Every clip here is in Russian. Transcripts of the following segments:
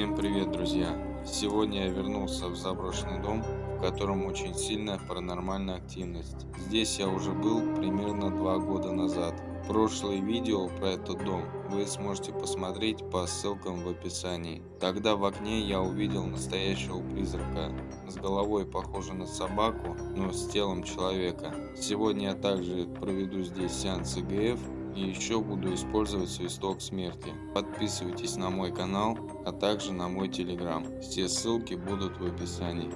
Всем привет, друзья! Сегодня я вернулся в заброшенный дом, в котором очень сильная паранормальная активность. Здесь я уже был примерно два года назад. Прошлые видео про этот дом вы сможете посмотреть по ссылкам в описании. Тогда в окне я увидел настоящего призрака, с головой похожей на собаку, но с телом человека. Сегодня я также проведу здесь сеанс ИГФ и еще буду использовать свисток смерти. Подписывайтесь на мой канал, а также на мой телеграм. Все ссылки будут в описании.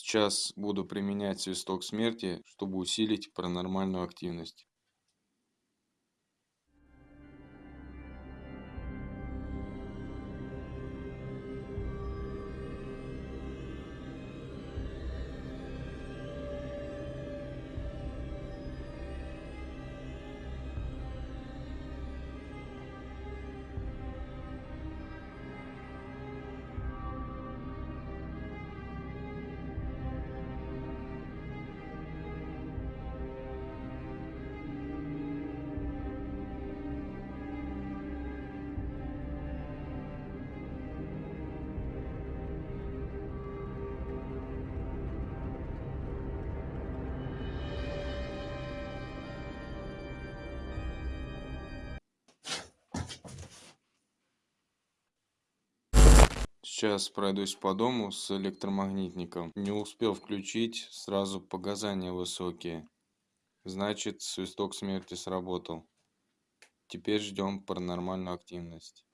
Сейчас буду применять свисток смерти, чтобы усилить паранормальную активность. Сейчас пройдусь по дому с электромагнитником. Не успел включить, сразу показания высокие. Значит, свисток смерти сработал. Теперь ждем паранормальную активность.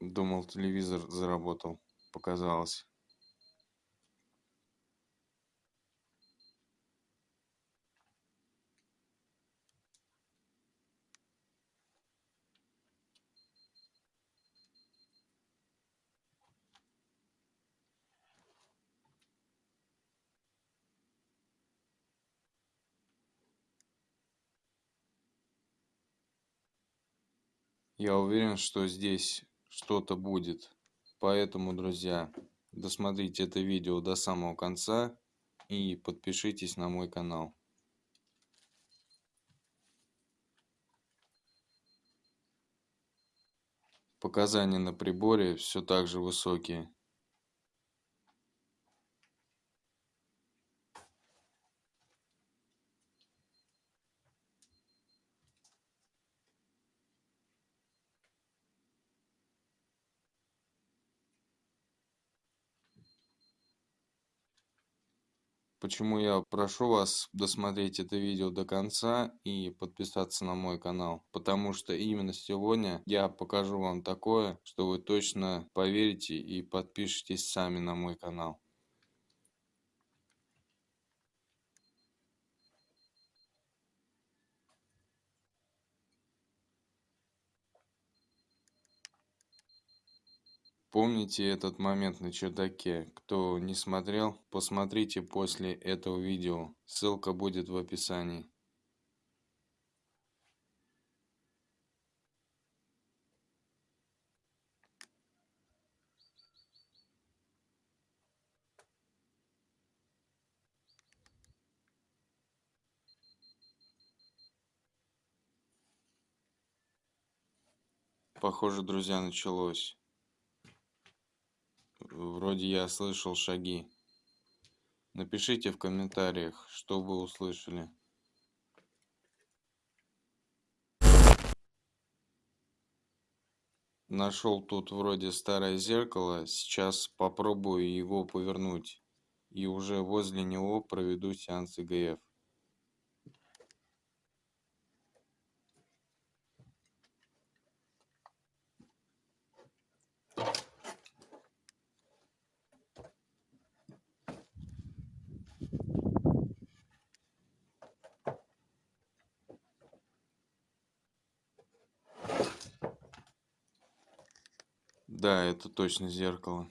Думал, телевизор заработал. Показалось. Я уверен, что здесь что-то будет. Поэтому, друзья, досмотрите это видео до самого конца и подпишитесь на мой канал. Показания на приборе все так же высокие. Почему я прошу вас досмотреть это видео до конца и подписаться на мой канал. Потому что именно сегодня я покажу вам такое, что вы точно поверите и подпишитесь сами на мой канал. Помните этот момент на чердаке. Кто не смотрел, посмотрите после этого видео. Ссылка будет в описании. Похоже, друзья, началось. Вроде я слышал шаги. Напишите в комментариях, что вы услышали. Нашел тут вроде старое зеркало. Сейчас попробую его повернуть. И уже возле него проведу сеанс ИГФ. Да, это точно зеркало.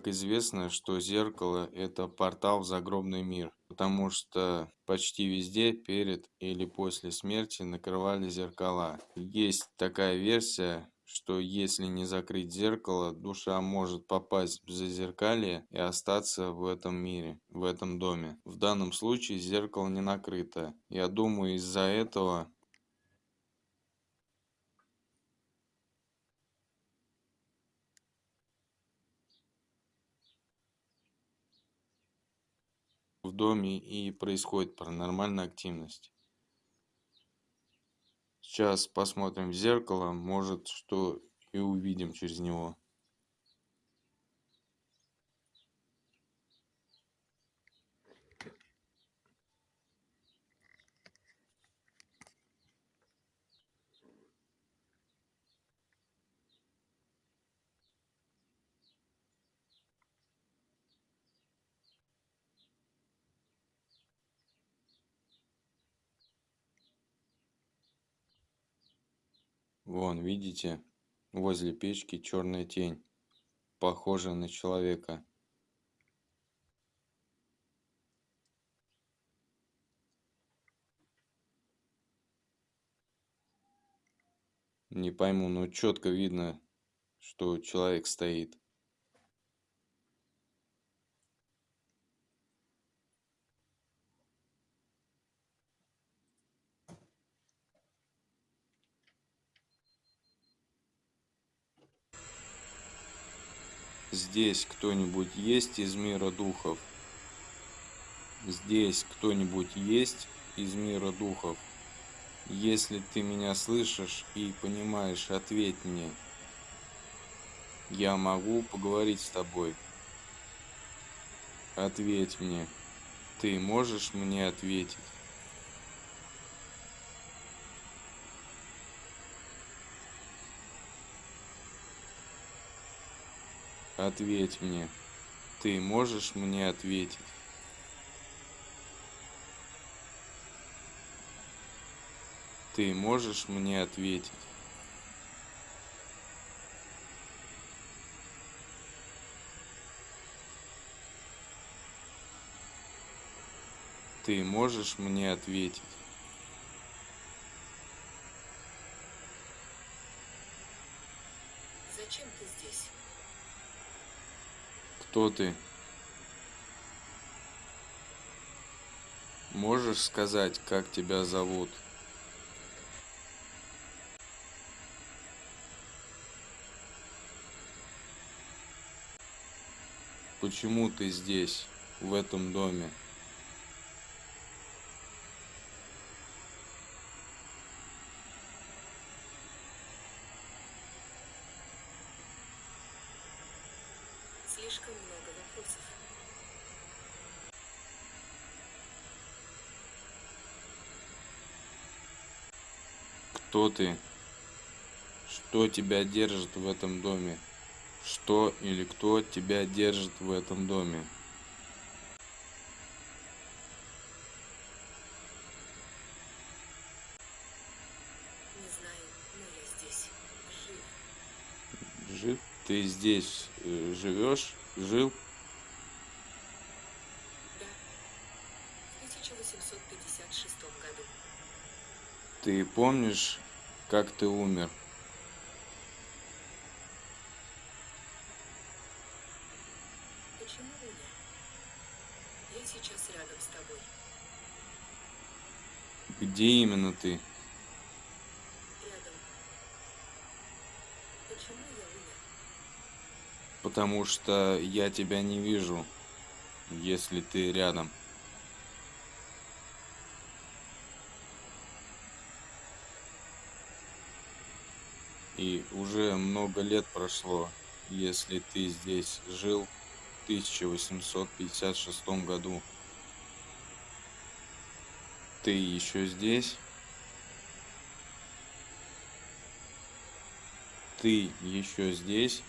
Как известно, что зеркало – это портал в загробный мир, потому что почти везде перед или после смерти накрывали зеркала. Есть такая версия, что если не закрыть зеркало, душа может попасть в зазеркалье и остаться в этом мире, в этом доме. В данном случае зеркало не накрыто. Я думаю, из-за этого в доме и происходит паранормальная активность. Сейчас посмотрим в зеркало, может что и увидим через него. Вон, видите, возле печки черная тень, похожая на человека. Не пойму, но четко видно, что человек стоит. Здесь кто-нибудь есть из мира духов? Здесь кто-нибудь есть из мира духов? Если ты меня слышишь и понимаешь, ответь мне. Я могу поговорить с тобой. Ответь мне. Ты можешь мне ответить? Ответь мне. Ты можешь мне ответить? Ты можешь мне ответить? Ты можешь мне ответить? Кто ты? Можешь сказать, как тебя зовут? Почему ты здесь, в этом доме? Кто ты? Что тебя держит в этом доме? Что или кто тебя держит в этом доме? Не знаю, но я здесь. Жив. Жив? Ты здесь э, живешь? Жил? Ты помнишь, как ты умер? Почему умер? Я сейчас рядом с тобой. Где именно ты? Рядом. Почему я умер? Потому что я тебя не вижу, если ты рядом. И уже много лет прошло. Если ты здесь жил, 1856 году. Ты еще здесь? Ты еще здесь?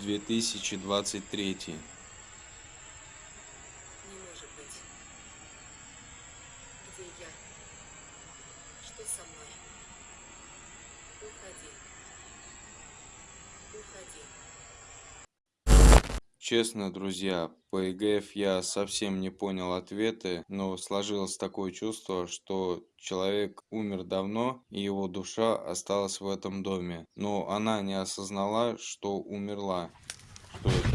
2023 Честно, друзья, по ЕГЭФ я совсем не понял ответы, но сложилось такое чувство, что человек умер давно, и его душа осталась в этом доме. Но она не осознала, что умерла. Что это?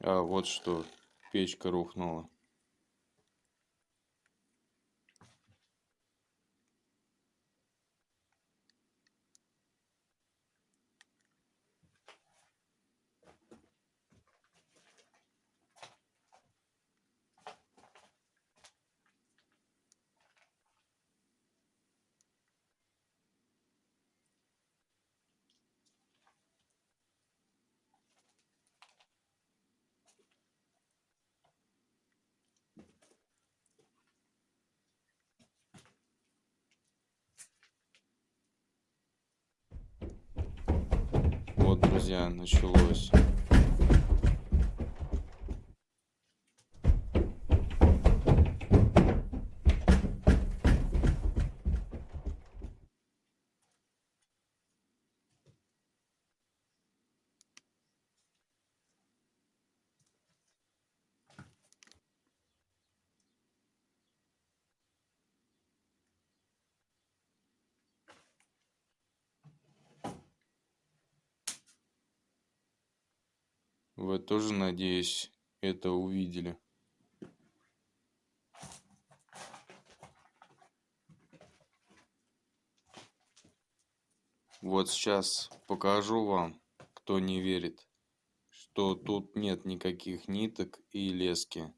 А, вот что, печка рухнула. Друзья, началось. Вы тоже, надеюсь, это увидели. Вот сейчас покажу вам, кто не верит, что тут нет никаких ниток и лески.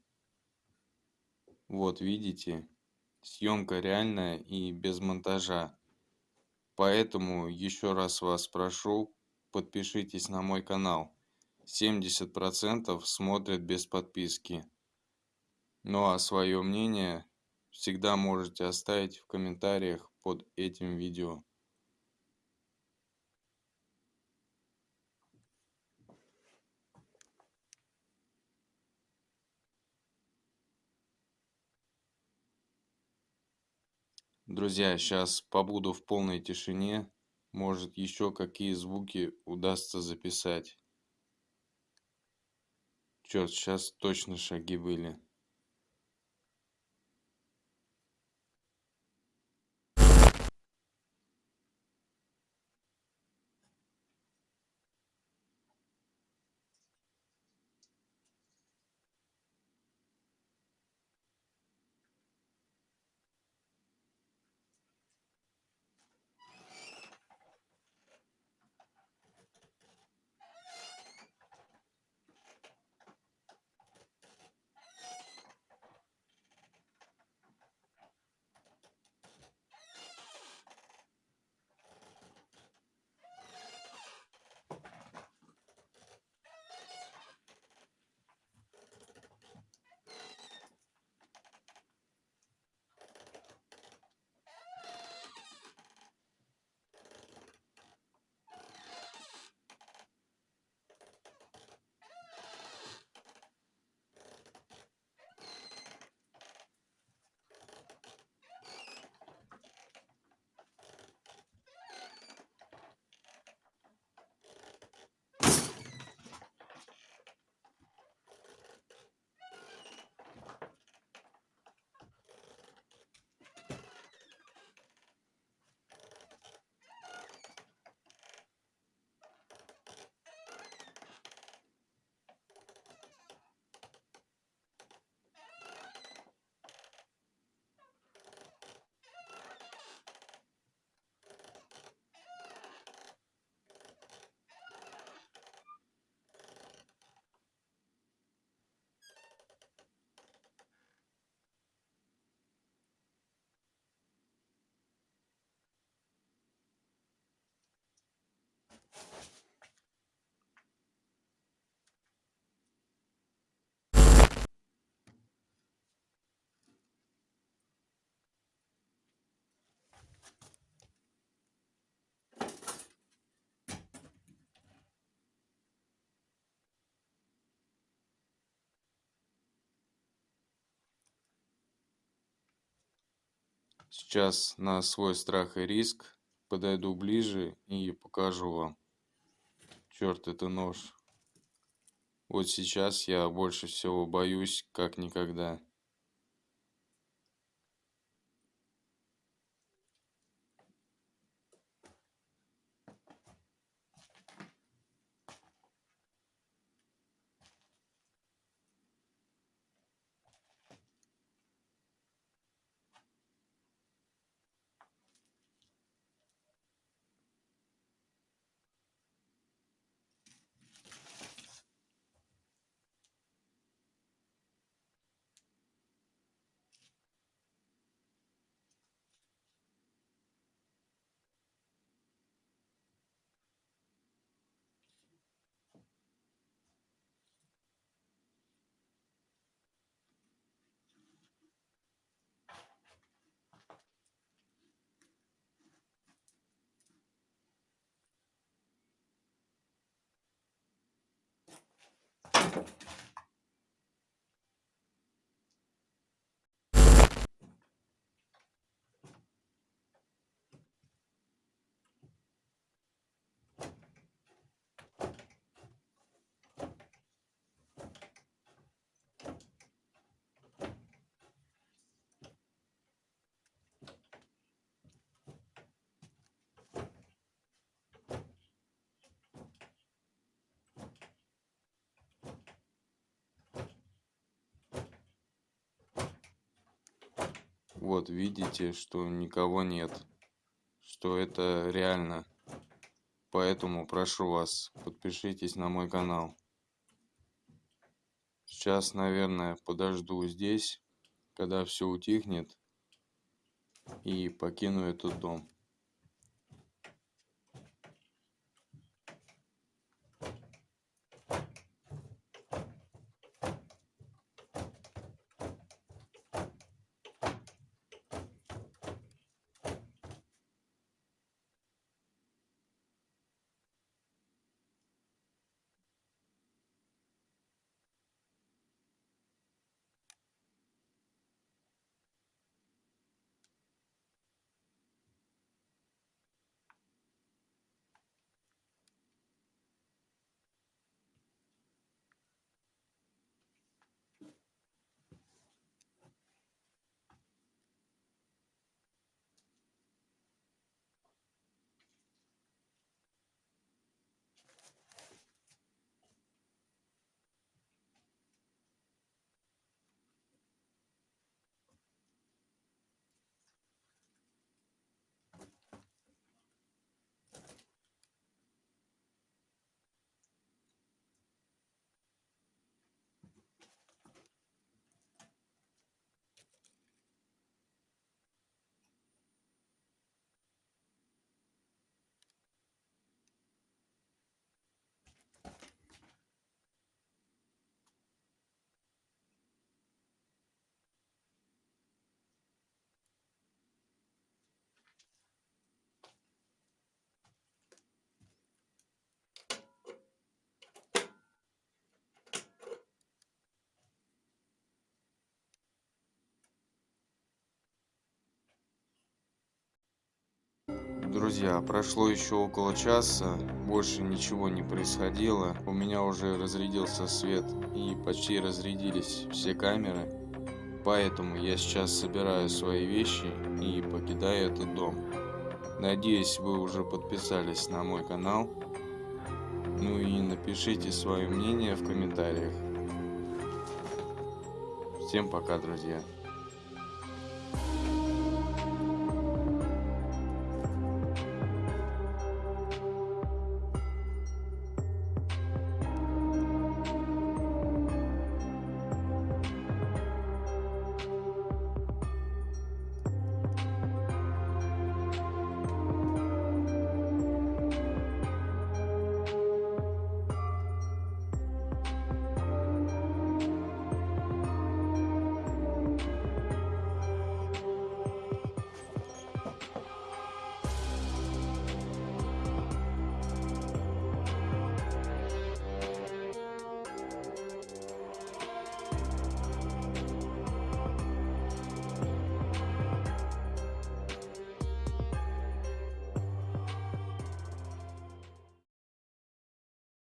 Вот видите, съемка реальная и без монтажа. Поэтому еще раз вас прошу, подпишитесь на мой канал. 70% смотрят без подписки. Ну а свое мнение всегда можете оставить в комментариях под этим видео. Друзья, сейчас побуду в полной тишине. Может еще какие звуки удастся записать. Черт, сейчас точно шаги были. Сейчас на свой страх и риск подойду ближе и покажу вам. Черт, это нож. Вот сейчас я больше всего боюсь, как никогда. Вот видите, что никого нет. Что это реально. Поэтому прошу вас, подпишитесь на мой канал. Сейчас, наверное, подожду здесь, когда все утихнет. И покину этот дом. Друзья, прошло еще около часа, больше ничего не происходило. У меня уже разрядился свет и почти разрядились все камеры. Поэтому я сейчас собираю свои вещи и покидаю этот дом. Надеюсь, вы уже подписались на мой канал. Ну и напишите свое мнение в комментариях. Всем пока, друзья.